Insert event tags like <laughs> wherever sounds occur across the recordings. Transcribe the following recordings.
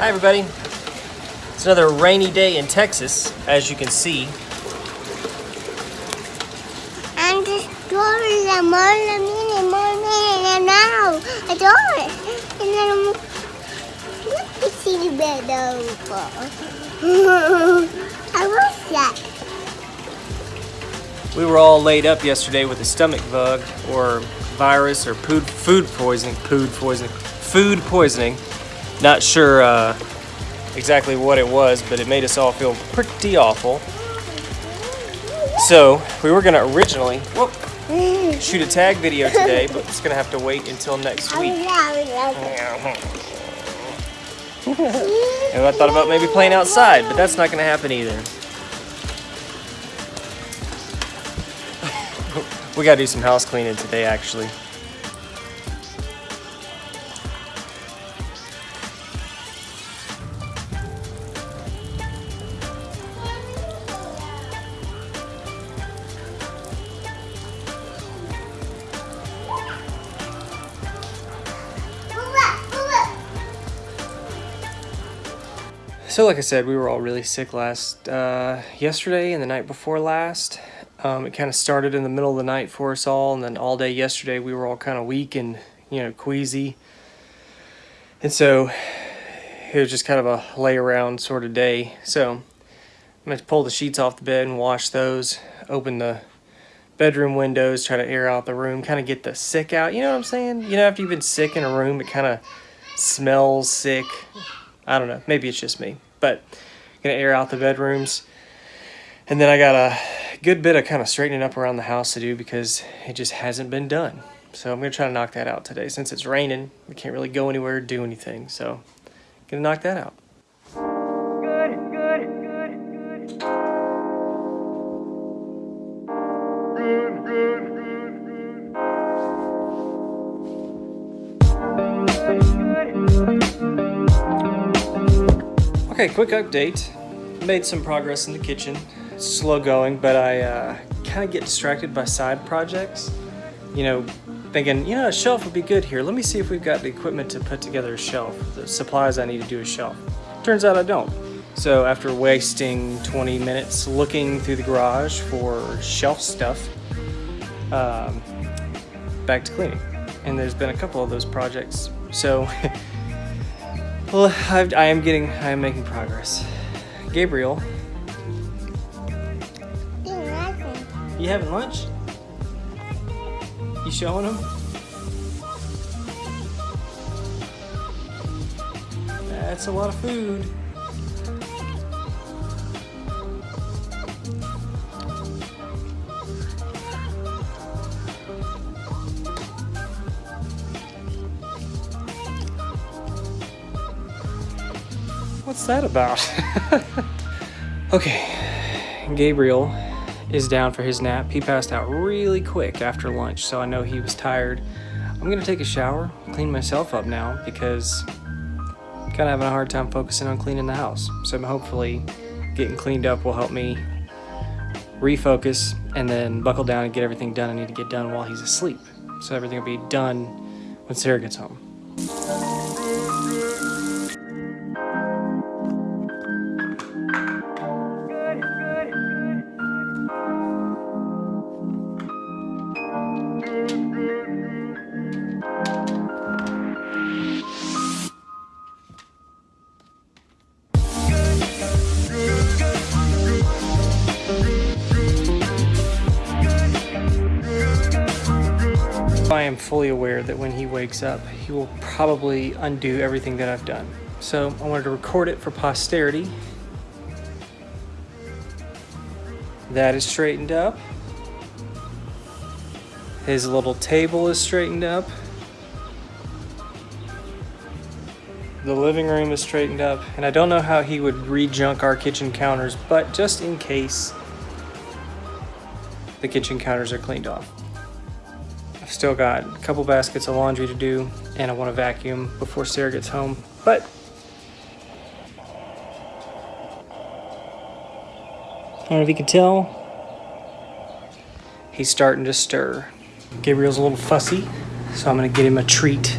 Hi everybody. It's another rainy day in Texas, as you can see. I'm destroying the more the mini more mini now. I do it. And then me see the bed over. <laughs> I was that. We were all laid up yesterday with a stomach bug or virus or food food poisoning, food poisoning, food poisoning. Not sure uh, exactly what it was, but it made us all feel pretty awful. So we were gonna originally whoop, shoot a tag video today, but it's gonna have to wait until next week. <laughs> And I thought about maybe playing outside, but that's not gonna happen either. <laughs> we gotta do some house cleaning today, actually. So, like I said, we were all really sick last uh, yesterday and the night before last. Um, it kind of started in the middle of the night for us all, and then all day yesterday we were all kind of weak and you know queasy, and so it was just kind of a lay around sort of day. So I'm gonna pull the sheets off the bed and wash those, open the bedroom windows, try to air out the room, kind of get the sick out. You know what I'm saying? You know, after you've been sick in a room, it kind of smells sick. I don't know. Maybe it's just me, but gonna air out the bedrooms. And then I got a good bit of kind of straightening up around the house to do because it just hasn't been done. So I'm gonna try to knock that out today. Since it's raining, we can't really go anywhere or do anything. So gonna knock that out. Okay, quick update. Made some progress in the kitchen. Slow going, but I uh, kind of get distracted by side projects. You know, thinking, you know, a shelf would be good here. Let me see if we've got the equipment to put together a shelf, the supplies I need to do a shelf. Turns out I don't. So after wasting 20 minutes looking through the garage for shelf stuff, um, back to cleaning. And there's been a couple of those projects. So <laughs> Well, I've, I am getting, I am making progress. Gabriel, you having lunch? You showing him? That's a lot of food. What's that about? <laughs> okay, Gabriel is down for his nap. He passed out really quick after lunch, so I know he was tired. I'm gonna take a shower, clean myself up now because I'm kind of having a hard time focusing on cleaning the house. So hopefully getting cleaned up will help me refocus and then buckle down and get everything done I need to get done while he's asleep. So everything will be done when Sarah gets home. I am fully aware that when he wakes up, he will probably undo everything that I've done. So I wanted to record it for posterity. That is straightened up. His little table is straightened up. The living room is straightened up. And I don't know how he would re-junk our kitchen counters, but just in case the kitchen counters are cleaned off. Still got a couple baskets of laundry to do and I want to vacuum before Sarah gets home. But I don't know if you can tell, he's starting to stir. Gabriel's a little fussy, so I'm going to get him a treat.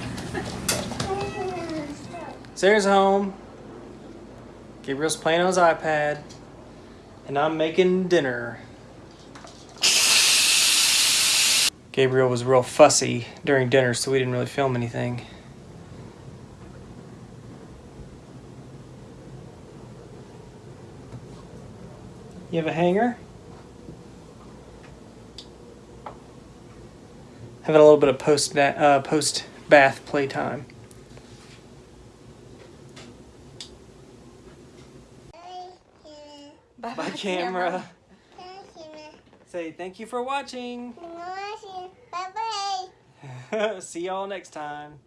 Sarah's home. Gabriel's playing on his iPad. And I'm making dinner. Gabriel was real fussy during dinner, so we didn't really film anything. You have a hanger? Having a little bit of post uh, post bath playtime. Camera. Say thank you for watching. Bye bye. <laughs> See y'all next time.